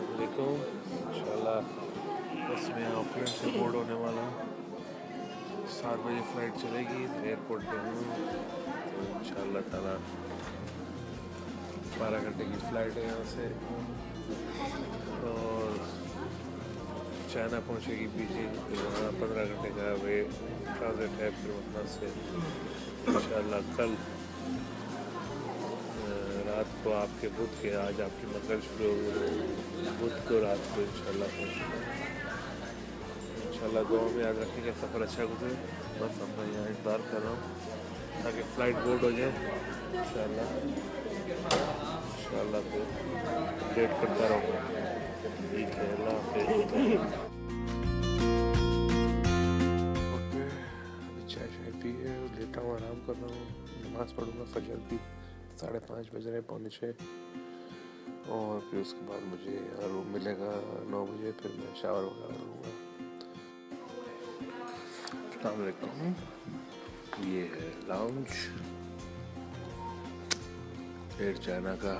अलैकुम इंशाल्लाह बस मैं ऑकलैंड से बोर्ड होने वाला हूँ। सात बजे फ़्लाइट चलेगी एयरपोर्ट पे हूँ। तो इंशाल्लाह ताला बारह घंटे की फ़्लाइट है यहाँ से। और चाइना पहुँचेगी बीजिंग फिर वहाँ पंद्रह घंटे का वे ट्रांजिट है फिर वहाँ से। इंशाल्लाह कल को आपके बुध के आज आपकी मंगल शुरू हो बुध को रात को इंशाल्लाह पहुँचना इंशाल्लाह गाँव में याद रखें कि सफ़र अच्छा गुजरे बस अब मैं यहाँ इंतज़ार कर रहा हूँ ताकि फ़्लाइट बोर्ड हो जाए। इंशाल्लाह। इंशाल्लाह फिर वेट करता रहूँगा। ठीक है, अल्लाह चाय शाय पी है लेटा हूँ, आराम कर रहा हूँ। नमाज़ पढ़ूँगा, फजर की साढ़े पाँच बज रहे पौने छः। और फिर उसके बाद मुझे रूम मिलेगा नौ बजे, फिर मैं शावर वगैरह लूँगा अलकुम ये है लाउंज एयर चाइना का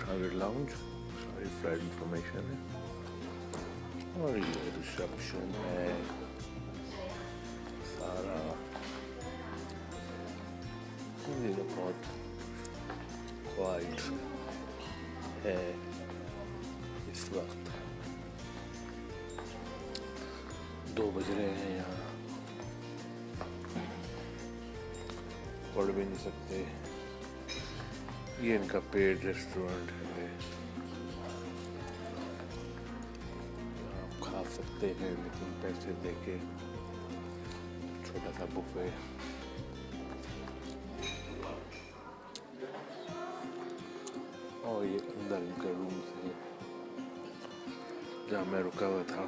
ट्रांजिट लाउंज सारी फ़्लाइट इंफॉर्मेशन है। और ये रिसेप्शन है। है। इस वक्त दो बज रहे हैं यहाँ। पढ़ भी नहीं सकते। ये इनका पेड रेस्टोरेंट है। आप खा सकते हैं, लेकिन पैसे देके। छोटा सा बुफे। जहाँ मैं रुका हुआ था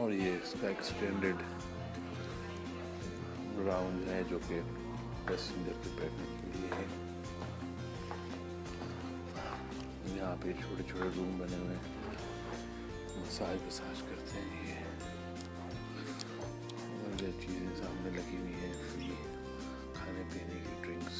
और ये इसका एक्सटेंडेड राउंड है जो कि पैसेंजर के बैठने के लिए है। यहाँ पे छोटे छोटे रूम बने हुए हैं। मसाज वसाज करते हैं ये। और ये चीज़ें सामने लगी हुई हैं फ्री खाने पीने की ड्रिंक्स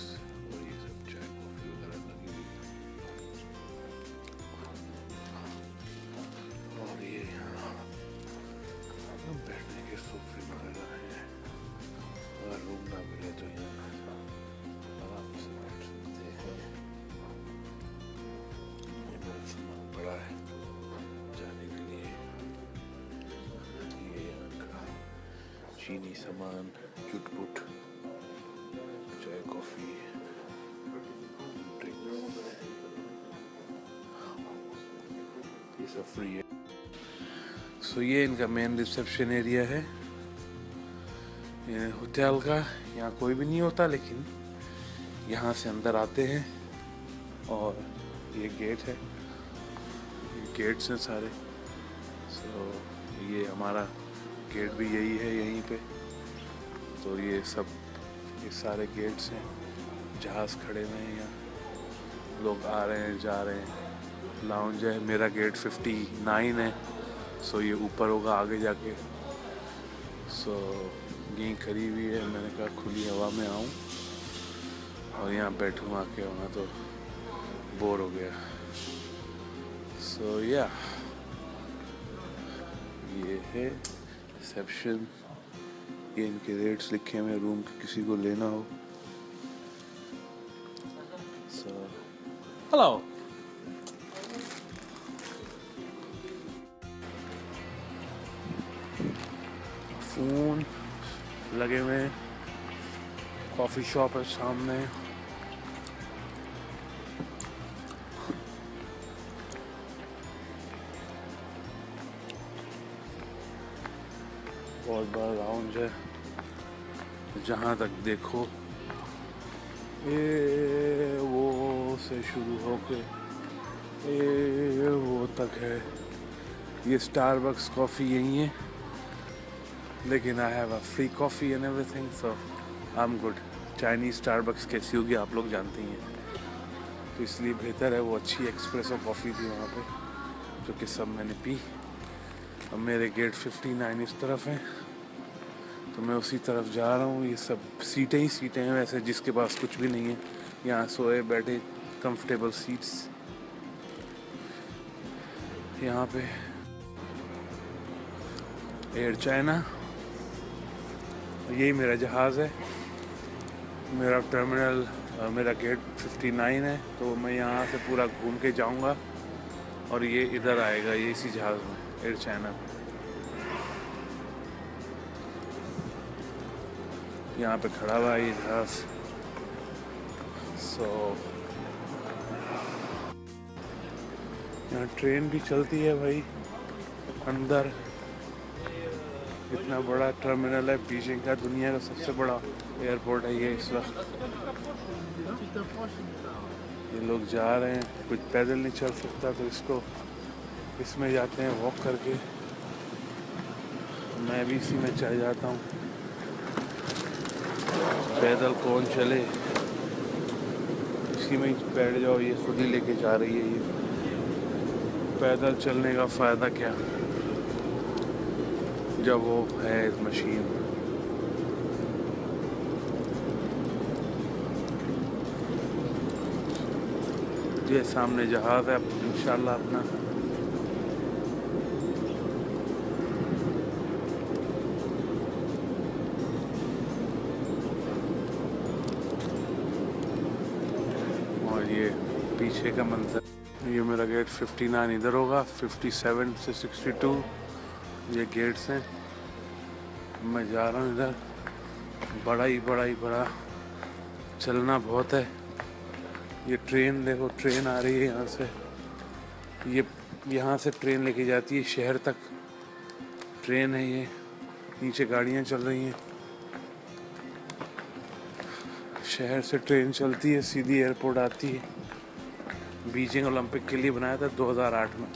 चीनी सामान चुटपुट चाय कॉफ़ी ये सब फ्री है। सो ये इनका मेन रिसेप्शन एरिया है। होटल का यहाँ कोई भी नहीं होता लेकिन यहाँ से अंदर आते हैं और ये गेट है। गेट्स हैं सारे। सो so, ये हमारा गेट भी यही है यहीं पे। तो ये सब ये सारे गेट्स हैं। जहाज़ खड़े हुए हैं यहाँ। लोग आ रहे हैं जा रहे हैं। लाउंज है मेरा गेट 59 है। सो ये ऊपर होगा आगे जाके। सो यहीं खड़ी हुई है मैंने कहा खुली हवा में आऊँ। और यहाँ बैठूँ आके वहाँ तो बोर हो गया। सो so, या yeah. ये है। रिसेप्शन ये इनके रेट्स लिखे हुए रूम के किसी को लेना हो। सो हेलो फ़ोन लगे हुए कॉफ़ी शॉप है सामने। बहुत बड़ा राउंड है जहाँ तक देखो। ए, वो से शुरू होके। ये वो तक है। ये स्टारबक्स कॉफ़ी यही है। लेकिन I have a free coffee and everything so I am good Chinese Starbucks कैसी होगी आप लोग जानते ही। हैं तो इसलिए बेहतर है वो अच्छी एक्सप्रेसो कॉफ़ी थी वहाँ पे, जो कि सब मैंने पी। अब मेरे गेट 59 इस तरफ़ है। तो मैं उसी तरफ़ जा रहा हूँ। ये सब सीटें ही सीटें हैं वैसे, जिसके पास कुछ भी नहीं है। यहाँ सोए, बैठे कंफर्टेबल सीट्स यहाँ पे एयर चाइना यही मेरा जहाज़ है। मेरा टर्मिनल मेरा गेट 59 है। तो मैं यहाँ से पूरा घूम के जाऊँगा और ये इधर आएगा, ये इसी जहाज़ में एयर चाइना में यहाँ पे खड़ा हुआ है ये सो यहाँ ट्रेन भी चलती है भाई, अंदर। इतना बड़ा टर्मिनल है बीजिंग का दुनिया का सबसे बड़ा एयरपोर्ट है ये इस वक्त। ये लोग जा रहे हैं कुछ पैदल नहीं चल सकता तो इसको, इसमें जाते हैं वॉक करके। मैं भी इसी में चल जाता हूँ। पैदल कौन चले? इसी में बैठ जाओ, ये खुद ही लेके जा रही है ये। पैदल चलने का फ़ायदा क्या? जब वो है इस मशीन। ये सामने जहाज़ है, इंशाल्लाह अपना। 59 इधर होगा 57 से 62 ये गेट्स हैं। मैं जा रहा हूँ इधर। बड़ा ही बड़ा ही, बड़ा चलना बहुत है। ये ट्रेन, देखो, ट्रेन आ रही है यहाँ से। ये, यहाँ से ट्रेन लेके जाती है शहर तक। ट्रेन है ये। नीचे गाड़ियाँ चल रही हैं। शहर से ट्रेन चलती है, सीधी एयरपोर्ट आती है। बीजिंग ओलंपिक के लिए बनाया था 2008 में।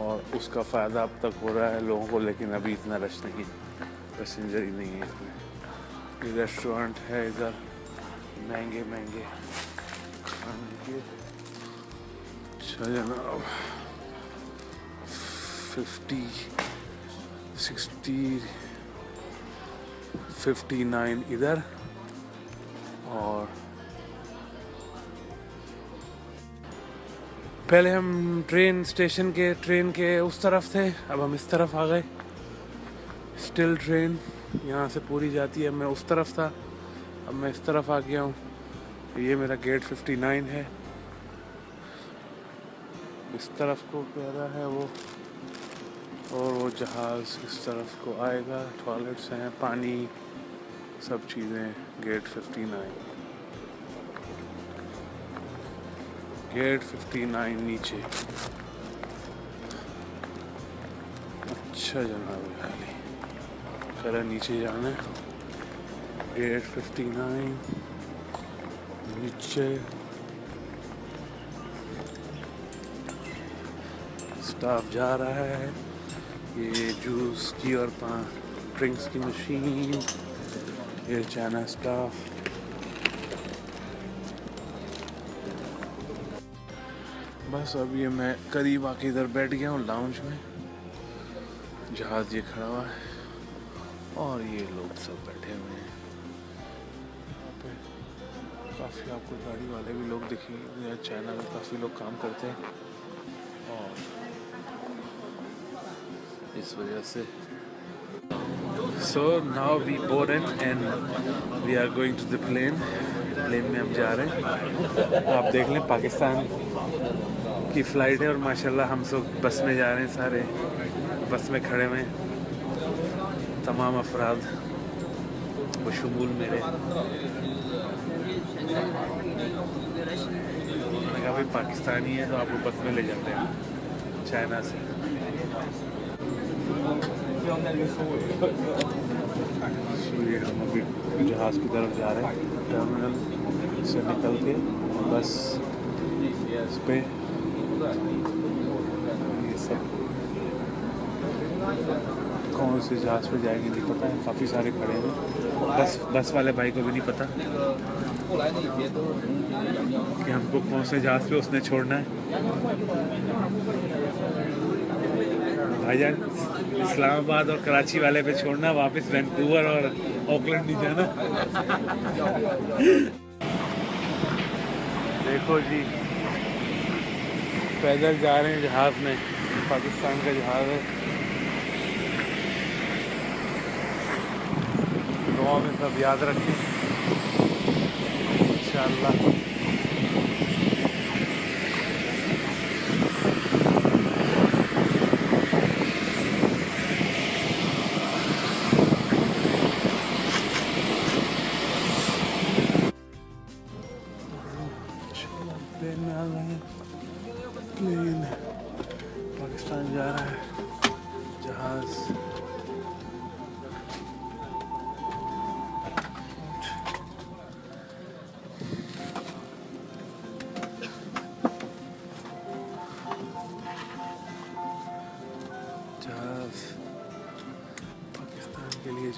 और उसका फ़ायदा अब तक हो रहा है लोगों को, लेकिन अभी इतना रश नहीं पैसेंजर ही नहीं है इसमें। ये रेस्टोरेंट है इधर। महँगे महँगे। अच्छा जनाब। फिफ्टी, सिक्सटी, फिफ्टी नाइन इधर। और पहले हम ट्रेन स्टेशन के ट्रेन के उस तरफ़ थे, अब हम इस तरफ़ आ गए। स्टिल ट्रेन यहाँ से पूरी जाती है। मैं उस तरफ़ था, अब मैं इस तरफ़ आ गया हूँ। ये मेरा गेट 59 है। इस तरफ़ को कह रहा है वो, और वो जहाज़ इस तरफ़ को आएगा। टॉयलेट्स हैं, पानी, सब चीज़ें गेट 59 गेट 59 नीचे। अच्छा जनाब, खाली। नीचे जाना है। गेट 59 नीचे। स्टाफ जा रहा है। ये जूस की और ड्रिंक्स की मशीन। ये चाइना स्टाफ। बस अब ये मैं करीब आके इधर बैठ गया हूँ लाउंज में। जहाज़ ये खड़ा हुआ है और ये लोग सब बैठे हुए हैं। यहाँ पे काफ़ी आपको गाड़ी वाले भी लोग दिखेंगे चाइना में काफ़ी लोग काम करते हैं। और इस वजह से। So now we board and we are going to the plane plane में हम जा रहे हैं। आप देख लें पाकिस्तान की फ़्लाइट है और माशाल्लाह हम सब बस में जा रहे हैं सारे। बस में खड़े हुए तमाम अफराद। बशमूल मेरे। मैंने कहा, भाई, पाकिस्तानी है तो आपको बस में ले जाते हैं। चाइना से। हम अभी जहाज़ की तरफ़ जा रहे हैं। टर्मिनल से निकल के बस इस पे ये सब कौन से जहाज़ पे जाएँगे, नहीं पता है, काफ़ी सारे खड़े हैं। बस बस वाले भाई को भी नहीं पता कि हमको कौन से जहाज़ पे उसने छोड़ना है। भाईजान, इस्लामाबाद और कराची वाले पे छोड़ना, वापस वैंकूवर और ऑकलैंड नहीं जाना। देखो जी पैदल जा रहे हैं जहाज़ में। पाकिस्तान का जहाज़ है। दुआ में सब याद रखें। इंशाल्लाह।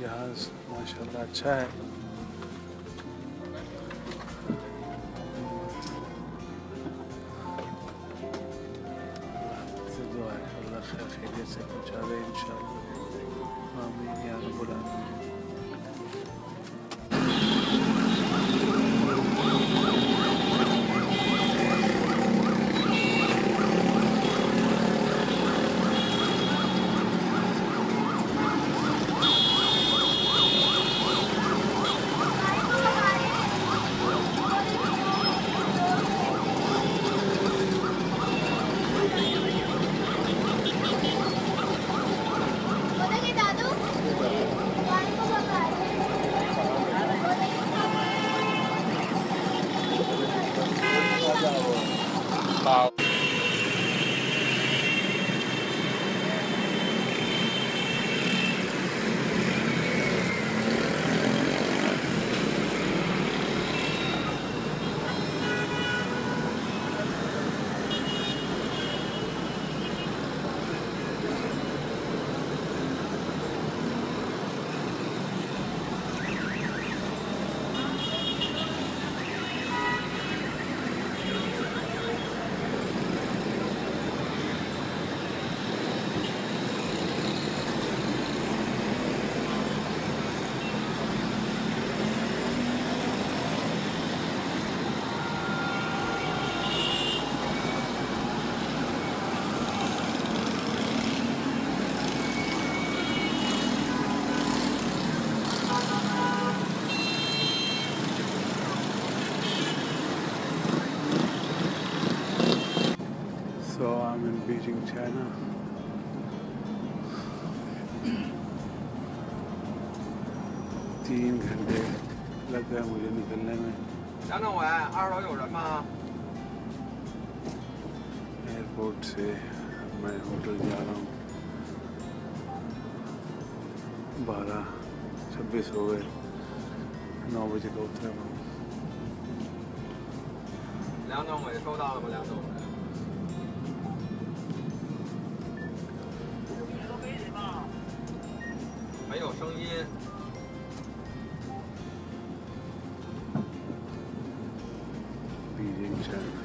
जहाज़ माशाल्लाह अच्छा है। So I'm in Beijing, China. तीन घंटे लग गए मुझे निकलने में 杨政委，二楼有人吗？ एयरपोर्ट से मैं होटल जा रहा हूँ बारह छब्बीस हो गए नौ बजे का उतरा हूँ 梁政委收到了吗？梁政委， 没有声音。Beating，China。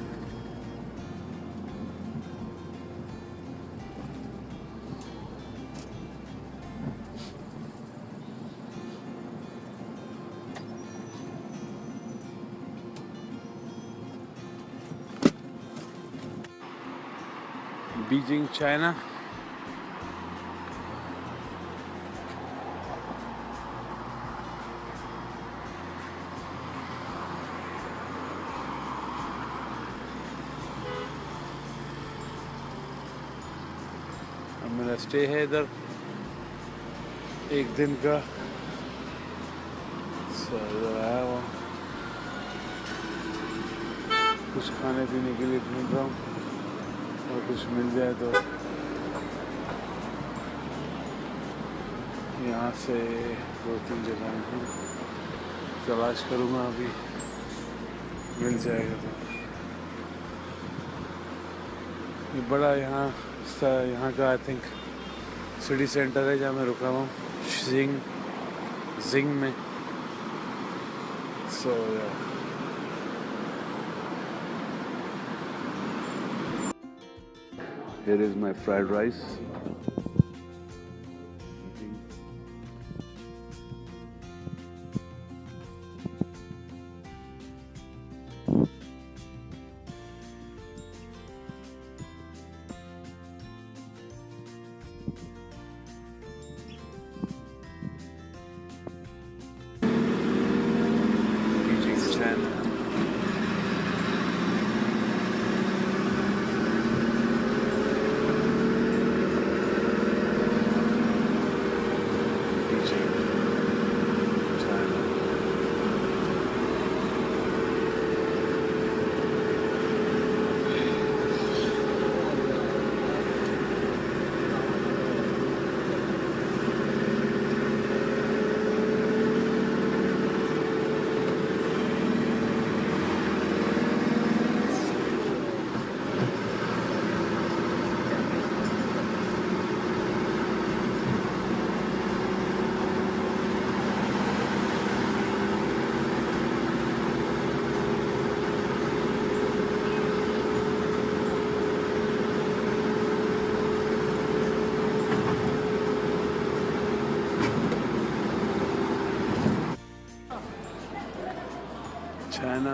北京，China अब मेरा स्टे है इधर। एक दिन का। आया हुआ। कुछ खाने पीने के लिए ढूंढ रहा हूँ। और कुछ मिल जाए तो। यहाँ से दो तीन जगह तलाश करूँगा अभी। मिल जाएगा तो। ये बड़ा यहाँ सा- यहाँ का आई थिंक सिटी सेंटर है जहाँ मैं रुका हुआ हूँ जिंग जिंग में सो so, yeah. Here is my fried rice.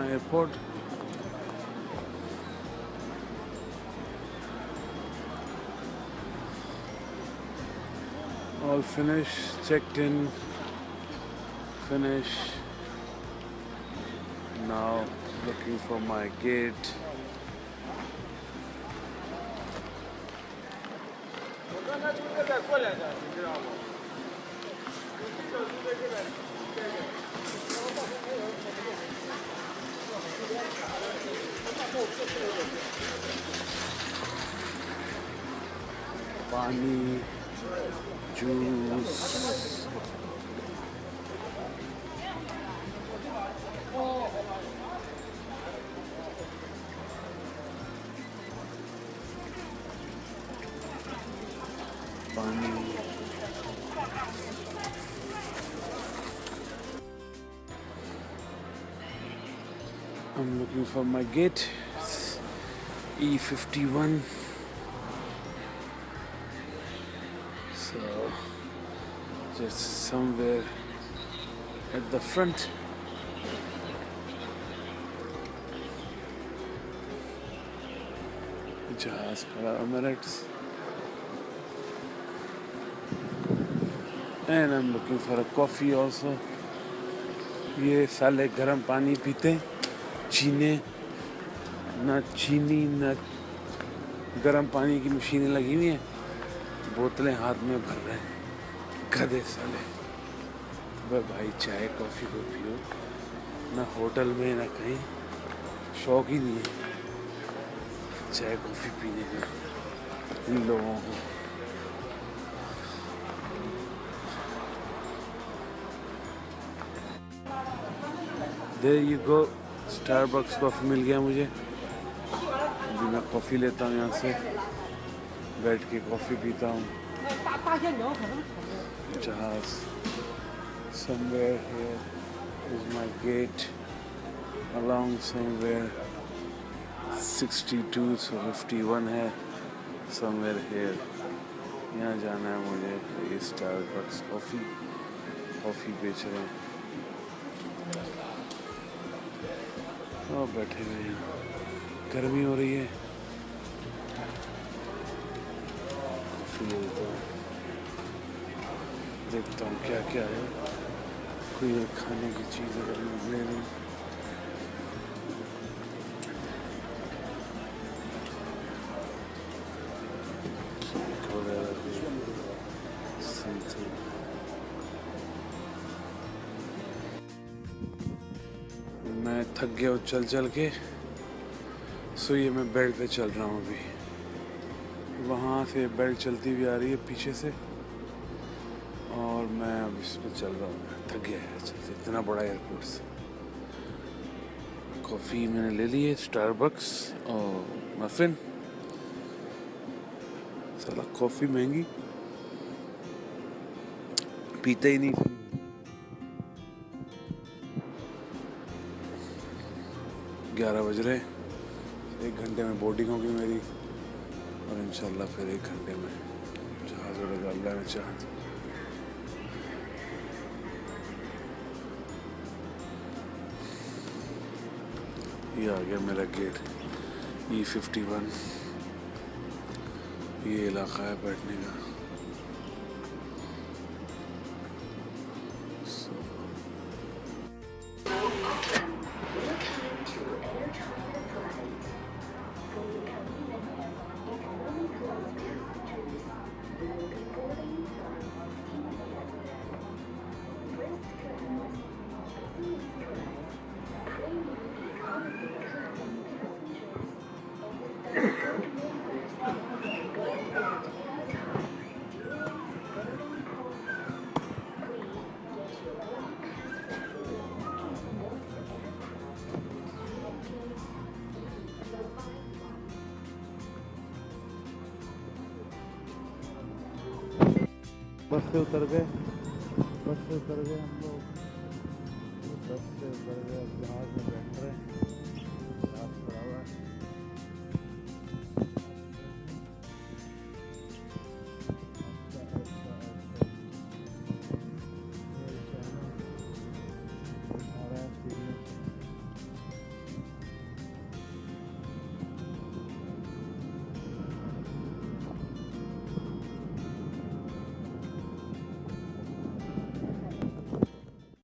Airport. All finished, checked in, finished. Now looking for my gate. पानी जूस पानी I'm looking for my gate. It's E51. So just somewhere at the front. जहाज़ खड़ा Emirates. And I'm looking for a coffee also. ये साले गर्म पानी पीते हैं, चीने ना चीनी, ना गर्म पानी की मशीनें लगी हुई हैं। बोतलें हाथ में भर रहे हैं। गधे साले। वह भाई चाय, कॉफ़ी को पियो। ना होटल में, ना कहीं। शौक ही नहीं है। चाय, कॉफ़ी पीने का। इन लोगों को। There you go Starbucks coffee मिल गया मुझे। अभी मैं कॉफ़ी लेता हूँ यहाँ से। बैठ के कॉफ़ी पीता हूँ। जहाज़ somewhere here is my gate, along somewhere 62 so 51 है, somewhere here यहाँ जाना है मुझे, ये स्टारबक्स कॉफ़ी कॉफ़ी बेच रहे हैं। और बैठे हुए हैं गर्मी हो रही है। ले देखता हूँ क्या क्या है। कोई खाने की चीज़ अगर मिले नहीं. मैं थक गया चल चल के। ये मैं बेल्ट पे चल रहा हूँ अभी। वहाँ से बेल्ट चलती हुई आ रही है पीछे से। और मैं अब इस पर चल रहा हूँ। थक गया है चलते इतना बड़ा एयरपोर्ट से। कॉफ़ी मैंने ले ली है स्टारबक्स और मफिन साला कॉफ़ी महँगी। पीते ही नहीं। ग्यारह बज रहे एक घंटे में बोर्डिंग होगी मेरी। और इन फिर एक घंटे में जहाज़ उड़ेगा अल्लाह ने चाह। ये आ गया मेरा गेट ई फिफ्टी वन ये इलाका है बैठने का। बस से उतर गए। बस से उतर गए हम लोग। बस से उतर गए जहाज़ में बैठ रहे हैं।